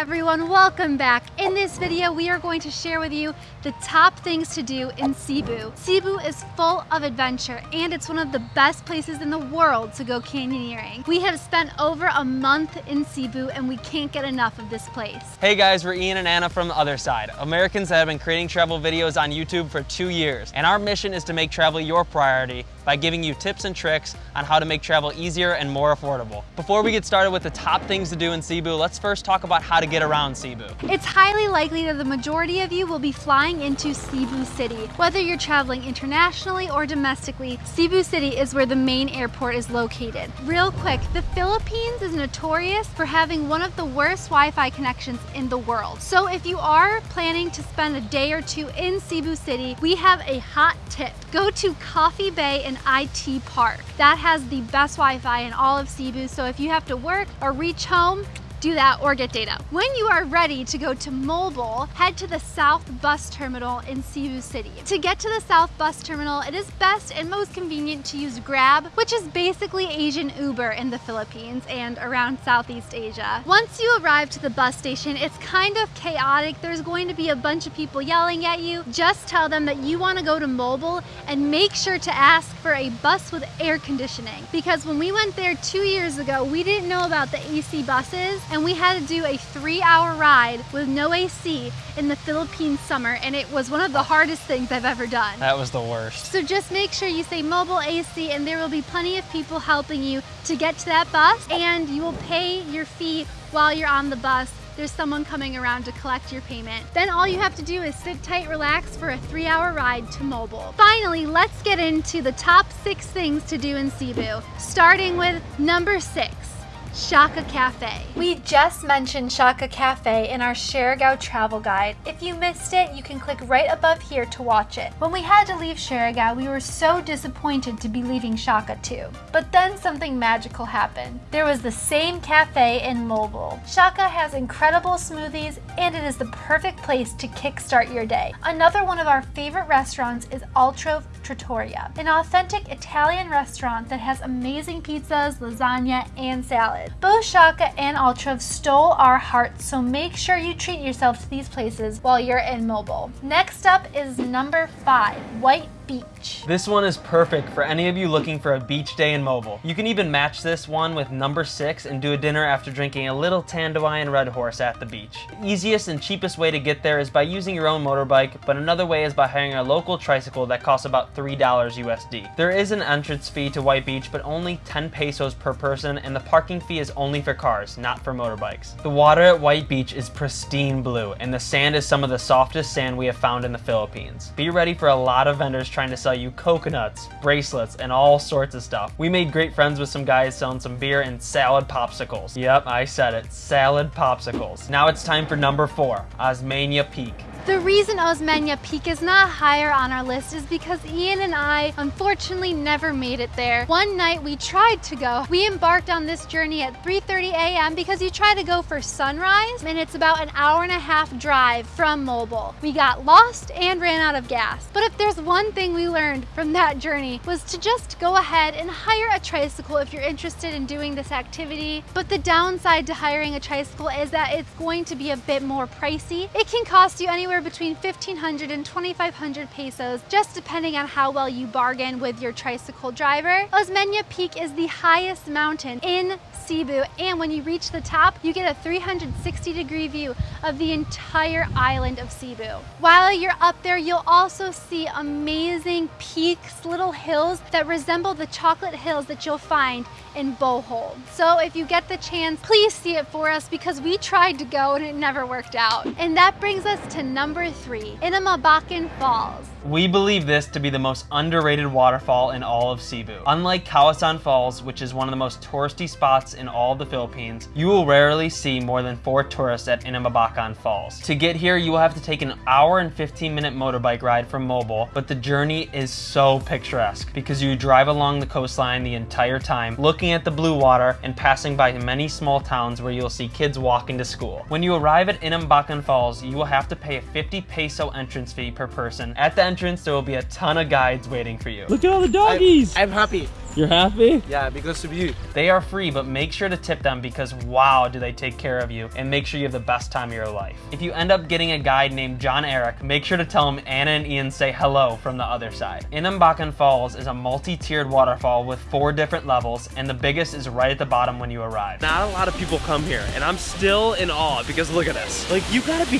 everyone, welcome back. In this video, we are going to share with you the top things to do in Cebu. Cebu is full of adventure and it's one of the best places in the world to go canyoneering. We have spent over a month in Cebu and we can't get enough of this place. Hey guys, we're Ian and Anna from the other side. Americans that have been creating travel videos on YouTube for two years. And our mission is to make travel your priority by giving you tips and tricks on how to make travel easier and more affordable. Before we get started with the top things to do in Cebu, let's first talk about how to get around Cebu. It's highly likely that the majority of you will be flying into Cebu City. Whether you're traveling internationally or domestically, Cebu City is where the main airport is located. Real quick, the Philippines is notorious for having one of the worst Wi-Fi connections in the world. So if you are planning to spend a day or two in Cebu City, we have a hot tip. Go to Coffee Bay and IT Park. That has the best Wi-Fi in all of Cebu, so if you have to work or reach home, do that or get data. When you are ready to go to Moalboal, head to the South Bus Terminal in Cebu City. To get to the South Bus Terminal, it is best and most convenient to use Grab, which is basically Asian Uber in the Philippines and around Southeast Asia. Once you arrive to the bus station, it's kind of chaotic. There's going to be a bunch of people yelling at you. Just tell them that you want to go to Moalboal and make sure to ask for a bus with air conditioning. Because when we went there two years ago, we didn't know about the AC buses and we had to do a three hour ride with no AC in the Philippine summer and it was one of the hardest things I've ever done. That was the worst. So just make sure you say Moalboal AC and there will be plenty of people helping you to get to that bus and you will pay your fee while you're on the bus there's someone coming around to collect your payment. Then all you have to do is sit tight, relax for a three hour ride to Moalboal. Finally, let's get into the top six things to do in Cebu, starting with number six. Shaka Cafe. We just mentioned Shaka Cafe in our Siargao travel guide. If you missed it, you can click right above here to watch it. When we had to leave Siargao, we were so disappointed to be leaving Shaka too. But then something magical happened. There was the same cafe in Moalboal. Shaka has incredible smoothies and it is the perfect place to kickstart your day. Another one of our favorite restaurants is Altrove Trattoria, an authentic Italian restaurant that has amazing pizzas, lasagna, and salad. Both Shaka and Altrove stole our hearts, so make sure you treat yourself to these places while you're in Moalboal. Next up is number five, White Beach. This one is perfect for any of you looking for a beach day in Moalboal. You can even match this one with number six and do a dinner after drinking a little Tanduay and Red Horse at the beach. The easiest and cheapest way to get there is by using your own motorbike, but another way is by hiring a local tricycle that costs about $3 USD. There is an entrance fee to White Beach, but only 10 pesos per person, and the parking fee is only for cars, not for motorbikes. The water at White Beach is pristine blue, and the sand is some of the softest sand we have found in the Philippines. Be ready for a lot of vendors trying to sell you coconuts, bracelets, and all sorts of stuff. We made great friends with some guys selling some beer and salad popsicles. Yep, I said it, salad popsicles. Now it's time for number four, Osmeña Peak. The reason Osmeña Peak is not higher on our list is because Ian and I unfortunately never made it there. One night we tried to go. We embarked on this journey at 3.30 a.m. because you try to go for sunrise and it's about an hour and a half drive from Moalboal. We got lost and ran out of gas. But if there's one thing we learned from that journey was to just go ahead and hire a tricycle if you're interested in doing this activity. But the downside to hiring a tricycle is that it's going to be a bit more pricey. It can cost you anywhere anywhere between 1500 and 2500 pesos, just depending on how well you bargain with your tricycle driver. Osmeña Peak is the highest mountain in Cebu, and when you reach the top, you get a 360 degree view of the entire island of Cebu. While you're up there, you'll also see amazing peaks, little hills that resemble the chocolate hills that you'll find in Bohol. So if you get the chance, please see it for us because we tried to go and it never worked out. And that brings us to number three, Inambakan Falls. We believe this to be the most underrated waterfall in all of Cebu. Unlike Kawasan Falls, which is one of the most touristy spots in all the Philippines, you will rarely see more than four tourists at Inambakan Falls. To get here, you will have to take an hour and 15 minute motorbike ride from Moalboal, but the journey is so picturesque because you drive along the coastline the entire time, looking at the blue water and passing by many small towns where you'll see kids walking to school. When you arrive at Inambakan Falls, you will have to pay a 50 peso entrance fee per person. At the entrance, there will be a ton of guides waiting for you. Look at all the doggies. I'm, I'm happy. You're happy? Yeah, because of you. They are free, but make sure to tip them because wow, do they take care of you and make sure you have the best time of your life. If you end up getting a guide named John Eric, make sure to tell him Anna and Ian say hello from the other side. Inambakan Falls is a multi-tiered waterfall with four different levels and the biggest is right at the bottom when you arrive. Not a lot of people come here, and I'm still in awe because look at this. Like, you gotta be,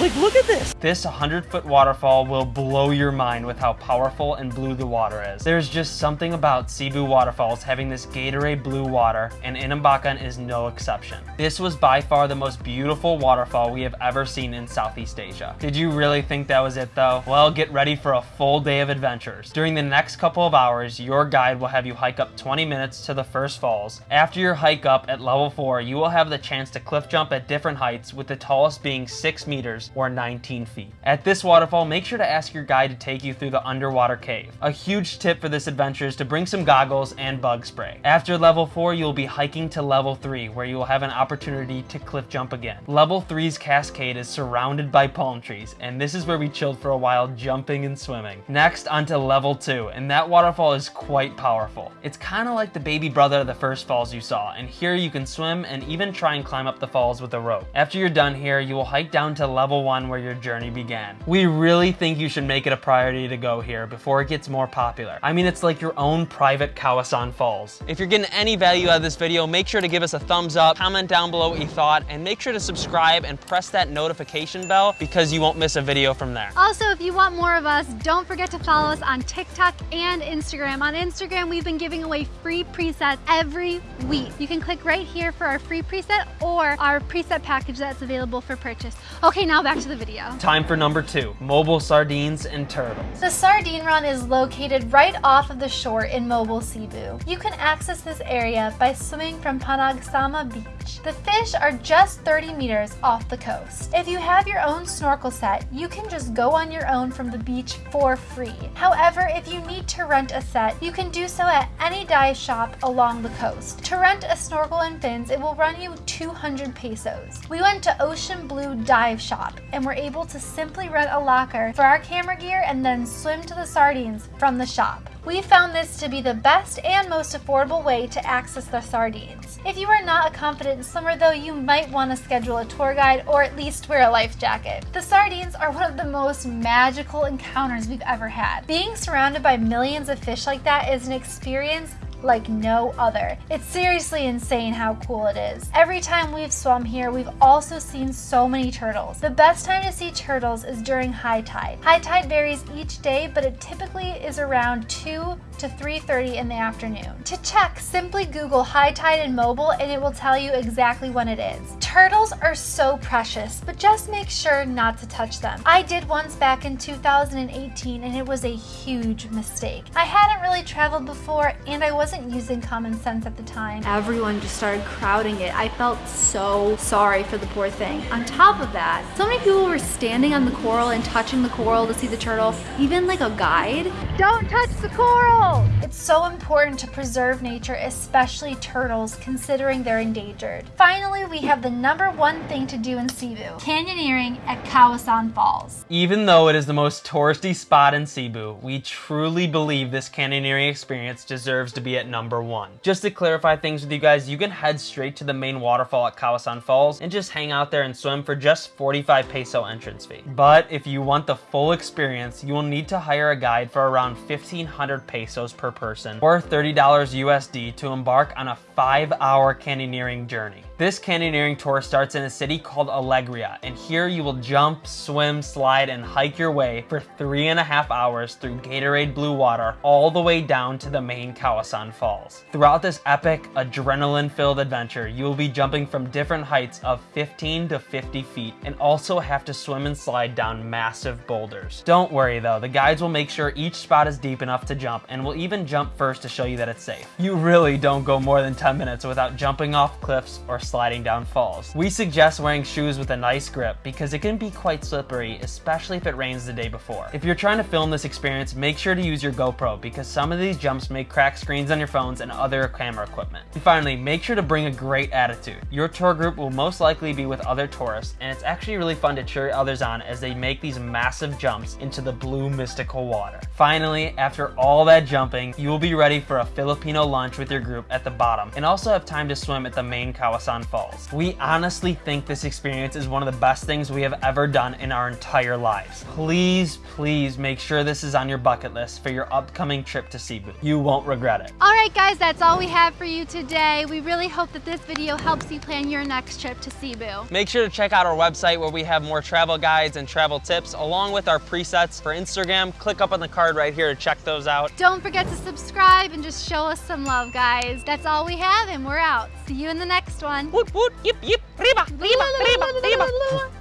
like, look at this. This 100 foot waterfall will blow your mind with how powerful and blue the water is. There's just something about Cebu waterfalls having this Gatorade blue water and Inambakan is no exception. This was by far the most beautiful waterfall we have ever seen in Southeast Asia. Did you really think that was it though? Well, get ready for a full day of adventures. During the next couple of hours, your guide will have you hike up 20 minutes to the first falls. After your hike up at level 4, you will have the chance to cliff jump at different heights with the tallest being 6 meters or 19 feet. At this waterfall, make sure to ask your guide to take you through the underwater cave. A huge tip for this adventure is to bring some goggles and bug spray. After level 4, you'll be hiking to level 3 where you will have an opportunity to cliff jump again. Level 3's cascade is surrounded by palm trees and this is where we chilled for a while jumping and swimming. Next onto level 2 and that waterfall is quite powerful. It's kind of like the baby brother of the first falls you saw and here you can swim and even try and climb up the falls with a rope. After you're done here, you will hike down to level 1 where your journey began. We really think you should make it a priority to go here before it gets more popular. I mean, it's like your own private Kawasan Falls. If you're getting any value out of this video, make sure to give us a thumbs up, comment down below what you thought, and make sure to subscribe and press that notification bell because you won't miss a video from there. Also, if you want more of us, don't forget to follow us on TikTok and Instagram. On Instagram, we've been giving away free presets every week. You can click right here for our free preset or our preset package that's available for purchase. Okay, now back to the video. Time for number two, Moalboal sardines and turtles. The Sardine Run is located right off of the shore in Moalboal, Cebu. You can access this area by swimming from Panagsama Beach. The fish are just 30 meters off the coast. If you have your own snorkel set, you can just go on your own from the beach for free. However, if you need to rent a set, you can do so at any dive shop along the coast. To rent a snorkel and fins, it will run you 200 pesos. We went to Ocean Blue Dive Shop and were able to simply rent a locker for our camera gear and then swim to the sardines from the shop. We found this to be the best and most affordable way to access the sardines. If you are not a confident swimmer though, you might want to schedule a tour guide or at least wear a life jacket. The sardines are one of the most magical encounters we've ever had. Being surrounded by millions of fish like that is an experience like no other. It's seriously insane how cool it is. Every time we've swum here, we've also seen so many turtles. The best time to see turtles is during high tide. High tide varies each day, but it typically is around 2 to 3.30 in the afternoon. To check, simply Google high tide in Moalboal and it will tell you exactly when it is. Turtles are so precious, but just make sure not to touch them. I did once back in 2018 and it was a huge mistake. I hadn't really traveled before and I wasn't using common sense at the time. Everyone just started crowding it. I felt so sorry for the poor thing. On top of that, so many people were standing on the coral and touching the coral to see the turtle, even like a guide. Don't touch the coral! Oh, it's so important to preserve nature, especially turtles, considering they're endangered. Finally, we have the number one thing to do in Cebu, canyoneering at Kawasan Falls. Even though it is the most touristy spot in Cebu, we truly believe this canyoneering experience deserves to be at number one. Just to clarify things with you guys, you can head straight to the main waterfall at Kawasan Falls and just hang out there and swim for just 45 peso entrance fee. But if you want the full experience, you will need to hire a guide for around 1500 pesos per person or $30 USD to embark on a five hour canyoneering journey. This canyoneering tour starts in a city called Alegria, and here you will jump, swim, slide, and hike your way for three and a half hours through Gatorade blue water all the way down to the main Kawasan Falls. Throughout this epic, adrenaline-filled adventure, you will be jumping from different heights of 15 to 50 feet and also have to swim and slide down massive boulders. Don't worry though, the guides will make sure each spot is deep enough to jump and will even jump first to show you that it's safe. You really don't go more than 10 minutes without jumping off cliffs or sliding down falls. We suggest wearing shoes with a nice grip because it can be quite slippery, especially if it rains the day before. If you're trying to film this experience, make sure to use your GoPro because some of these jumps may crack screens on your phones and other camera equipment. And finally, make sure to bring a great attitude. Your tour group will most likely be with other tourists, and it's actually really fun to cheer others on as they make these massive jumps into the blue mystical water. Finally, after all that jumping, you will be ready for a Filipino lunch with your group at the bottom and also have time to swim at the main Kawasan Falls. We honestly think this experience is one of the best things we have ever done in our entire lives. Please, please make sure this is on your bucket list for your upcoming trip to Cebu. You won't regret it. All right, guys, that's all we have for you today. We really hope that this video helps you plan your next trip to Cebu. Make sure to check out our website where we have more travel guides and travel tips along with our presets for Instagram. Click up on the card right here to check those out. Don't forget to subscribe and just show us some love, guys. That's all we have, and we're out. See you in the next one. Woot woot, yip yip, riba, riba, riba, riba.